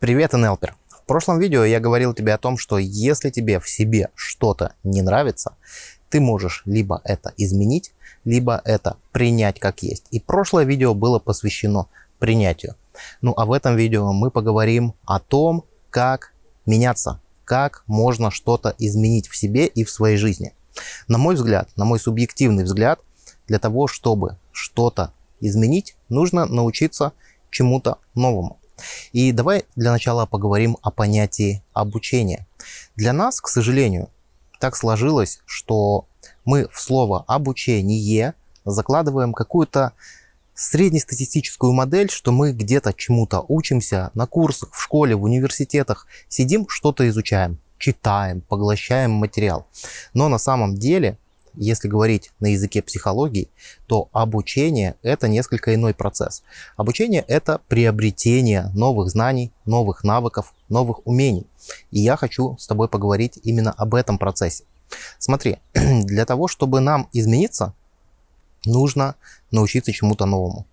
Привет, НЛПер! В прошлом видео я говорил тебе о том, что если тебе в себе что-то не нравится, ты можешь либо это изменить, либо это принять как есть. И прошлое видео было посвящено принятию. Ну а в этом видео мы поговорим о том, как меняться, как можно что-то изменить в себе и в своей жизни. На мой взгляд, на мой субъективный взгляд, для того, чтобы что-то изменить, нужно научиться чему-то новому. И давай для начала поговорим о понятии обучения. Для нас, к сожалению, так сложилось, что мы в слово «обучение» закладываем какую-то среднестатистическую модель, что мы где-то чему-то учимся на курсах, в школе, в университетах, сидим, что-то изучаем, читаем, поглощаем материал. Но на самом деле если говорить на языке психологии, то обучение – это несколько иной процесс. Обучение – это приобретение новых знаний, новых навыков, новых умений. И я хочу с тобой поговорить именно об этом процессе. Смотри, для того, чтобы нам измениться, нужно научиться чему-то новому.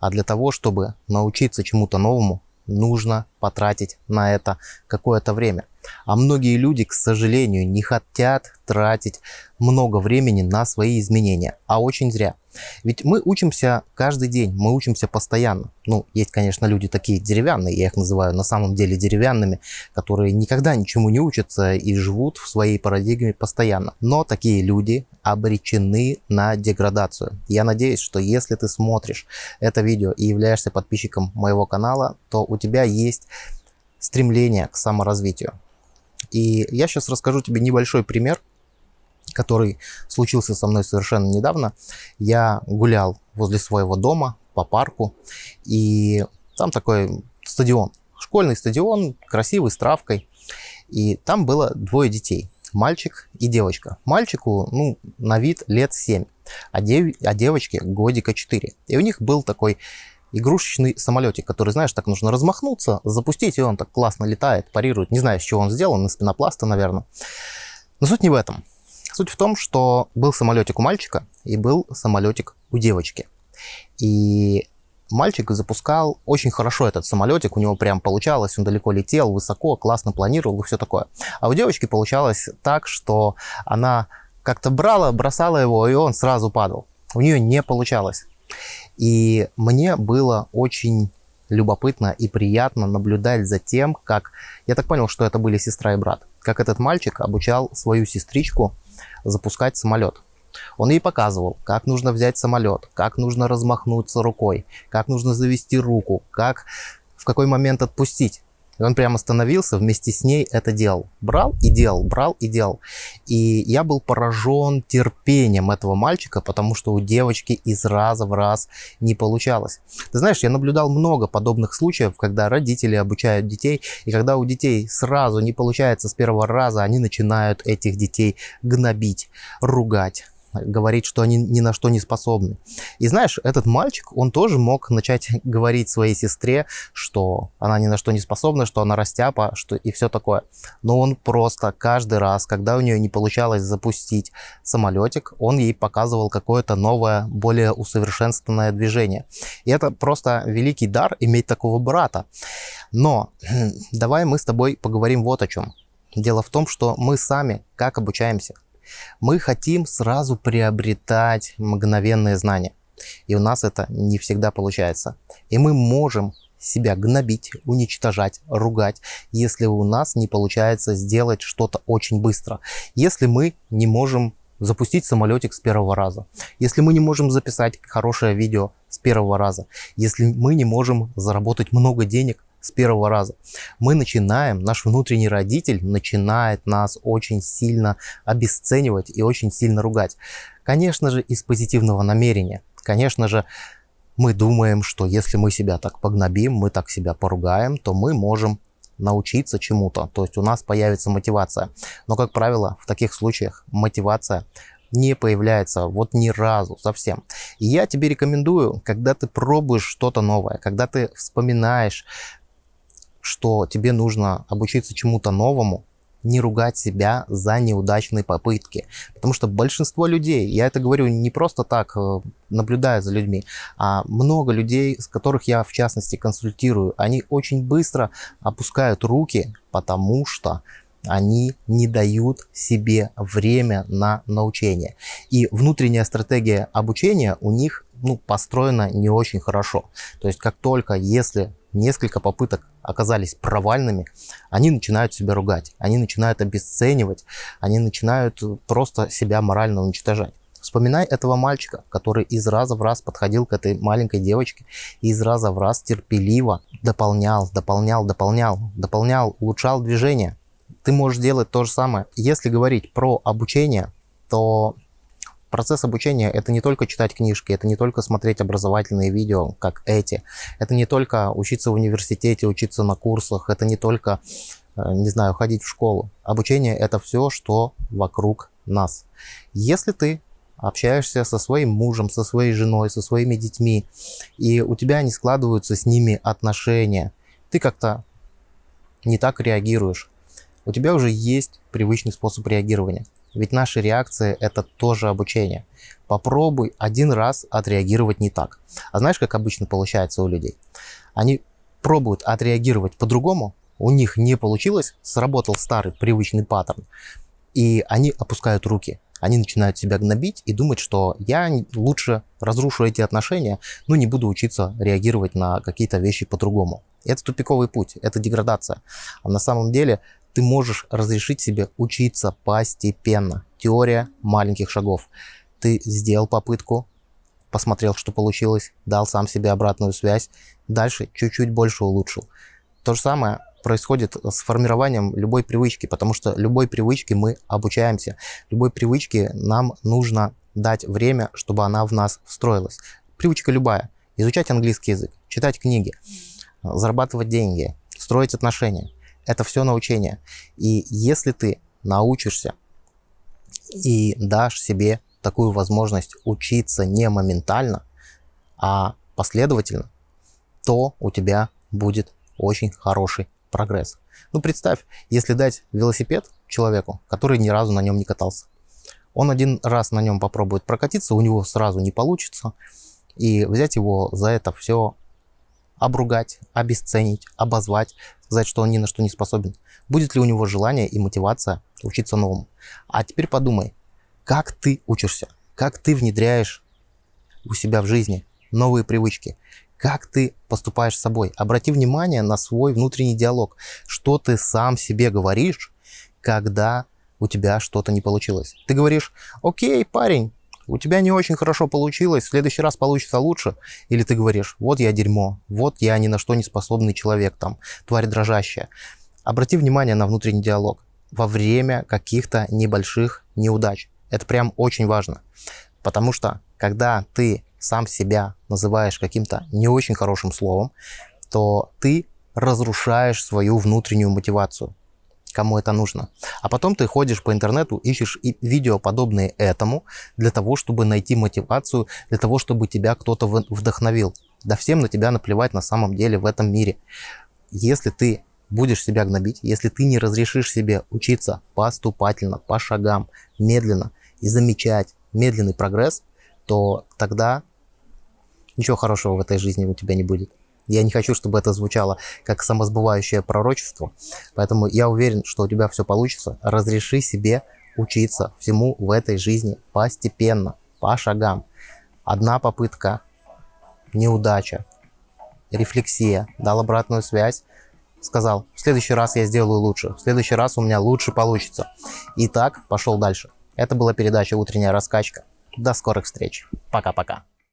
А для того, чтобы научиться чему-то новому, нужно потратить на это какое-то время. А многие люди, к сожалению, не хотят тратить много времени на свои изменения, а очень зря. Ведь мы учимся каждый день, мы учимся постоянно. Ну, есть, конечно, люди такие деревянные, я их называю на самом деле деревянными, которые никогда ничему не учатся и живут в своей парадигме постоянно. Но такие люди обречены на деградацию. Я надеюсь, что если ты смотришь это видео и являешься подписчиком моего канала, то у тебя есть стремление к саморазвитию. И я сейчас расскажу тебе небольшой пример, который случился со мной совершенно недавно. Я гулял возле своего дома по парку, и там такой стадион, школьный стадион, красивый, с травкой. И там было двое детей, мальчик и девочка. Мальчику, ну, на вид лет 7, а, дев... а девочке годика 4. И у них был такой игрушечный самолетик, который, знаешь, так нужно размахнуться, запустить, и он так классно летает, парирует. Не знаю, с чего он сделан, из пенопласта, наверное. Но суть не в этом. Суть в том, что был самолетик у мальчика и был самолетик у девочки. И мальчик запускал очень хорошо этот самолетик, у него прям получалось, он далеко летел, высоко, классно планировал и все такое. А у девочки получалось так, что она как-то брала, бросала его, и он сразу падал. У нее не получалось. И мне было очень любопытно и приятно наблюдать за тем, как... Я так понял, что это были сестра и брат. Как этот мальчик обучал свою сестричку запускать самолет. Он ей показывал, как нужно взять самолет, как нужно размахнуться рукой, как нужно завести руку, как в какой момент отпустить. И он прямо становился, вместе с ней это делал. Брал и делал, брал и делал. И я был поражен терпением этого мальчика, потому что у девочки из раза в раз не получалось. Ты знаешь, я наблюдал много подобных случаев, когда родители обучают детей, и когда у детей сразу не получается с первого раза, они начинают этих детей гнобить, ругать говорить, что они ни на что не способны. И знаешь, этот мальчик, он тоже мог начать говорить своей сестре, что она ни на что не способна, что она растяпа, что и все такое. Но он просто каждый раз, когда у нее не получалось запустить самолетик, он ей показывал какое-то новое, более усовершенствованное движение. И это просто великий дар иметь такого брата. Но давай мы с тобой поговорим вот о чем. Дело в том, что мы сами как обучаемся. Мы хотим сразу приобретать мгновенные знания. И у нас это не всегда получается. И мы можем себя гнобить, уничтожать, ругать, если у нас не получается сделать что-то очень быстро. Если мы не можем запустить самолетик с первого раза. Если мы не можем записать хорошее видео с первого раза. Если мы не можем заработать много денег с первого раза. Мы начинаем, наш внутренний родитель начинает нас очень сильно обесценивать и очень сильно ругать. Конечно же, из позитивного намерения. Конечно же, мы думаем, что если мы себя так погнобим, мы так себя поругаем, то мы можем научиться чему-то, то есть у нас появится мотивация. Но, как правило, в таких случаях мотивация не появляется вот ни разу совсем. И я тебе рекомендую, когда ты пробуешь что-то новое, когда ты вспоминаешь что тебе нужно обучиться чему-то новому, не ругать себя за неудачные попытки. Потому что большинство людей, я это говорю не просто так, э, наблюдая за людьми, а много людей, с которых я в частности консультирую, они очень быстро опускают руки, потому что они не дают себе время на научение. И внутренняя стратегия обучения у них ну, построена не очень хорошо. То есть как только, если несколько попыток оказались провальными, они начинают себя ругать, они начинают обесценивать, они начинают просто себя морально уничтожать. Вспоминай этого мальчика, который из раза в раз подходил к этой маленькой девочке и из раза в раз терпеливо дополнял, дополнял, дополнял, дополнял, улучшал движение. Ты можешь делать то же самое. Если говорить про обучение, то Процесс обучения – это не только читать книжки, это не только смотреть образовательные видео, как эти. Это не только учиться в университете, учиться на курсах, это не только, э, не знаю, ходить в школу. Обучение – это все, что вокруг нас. Если ты общаешься со своим мужем, со своей женой, со своими детьми, и у тебя не складываются с ними отношения, ты как-то не так реагируешь. У тебя уже есть привычный способ реагирования. Ведь наши реакции – это тоже обучение. Попробуй один раз отреагировать не так. А знаешь, как обычно получается у людей? Они пробуют отреагировать по-другому, у них не получилось, сработал старый привычный паттерн, и они опускают руки. Они начинают себя гнобить и думать, что я лучше разрушу эти отношения, но не буду учиться реагировать на какие-то вещи по-другому. Это тупиковый путь, это деградация. А на самом деле ты можешь разрешить себе учиться постепенно. Теория маленьких шагов. Ты сделал попытку, посмотрел, что получилось, дал сам себе обратную связь, дальше чуть-чуть больше улучшил. То же самое происходит с формированием любой привычки, потому что любой привычке мы обучаемся. Любой привычке нам нужно дать время, чтобы она в нас встроилась. Привычка любая. Изучать английский язык, читать книги, зарабатывать деньги, строить отношения. Это все научение. И если ты научишься и дашь себе такую возможность учиться не моментально, а последовательно, то у тебя будет очень хороший прогресс. Ну, представь, если дать велосипед человеку, который ни разу на нем не катался. Он один раз на нем попробует прокатиться, у него сразу не получится. И взять его за это все обругать, обесценить, обозвать, сказать, что он ни на что не способен. Будет ли у него желание и мотивация учиться новому? А теперь подумай, как ты учишься, как ты внедряешь у себя в жизни новые привычки, как ты поступаешь с собой. Обрати внимание на свой внутренний диалог, что ты сам себе говоришь, когда у тебя что-то не получилось. Ты говоришь, окей, парень, у тебя не очень хорошо получилось, в следующий раз получится лучше. Или ты говоришь, вот я дерьмо, вот я ни на что не способный человек, там, тварь дрожащая. Обрати внимание на внутренний диалог во время каких-то небольших неудач. Это прям очень важно. Потому что, когда ты сам себя называешь каким-то не очень хорошим словом, то ты разрушаешь свою внутреннюю мотивацию кому это нужно. А потом ты ходишь по интернету, ищешь видео, подобные этому, для того, чтобы найти мотивацию, для того, чтобы тебя кто-то вдохновил. Да всем на тебя наплевать на самом деле в этом мире. Если ты будешь себя гнобить, если ты не разрешишь себе учиться поступательно, по шагам, медленно и замечать медленный прогресс, то тогда ничего хорошего в этой жизни у тебя не будет. Я не хочу, чтобы это звучало как самосбывающее пророчество. Поэтому я уверен, что у тебя все получится. Разреши себе учиться всему в этой жизни постепенно, по шагам. Одна попытка, неудача, рефлексия, дал обратную связь, сказал, в следующий раз я сделаю лучше, в следующий раз у меня лучше получится. И так пошел дальше. Это была передача «Утренняя раскачка». До скорых встреч. Пока-пока.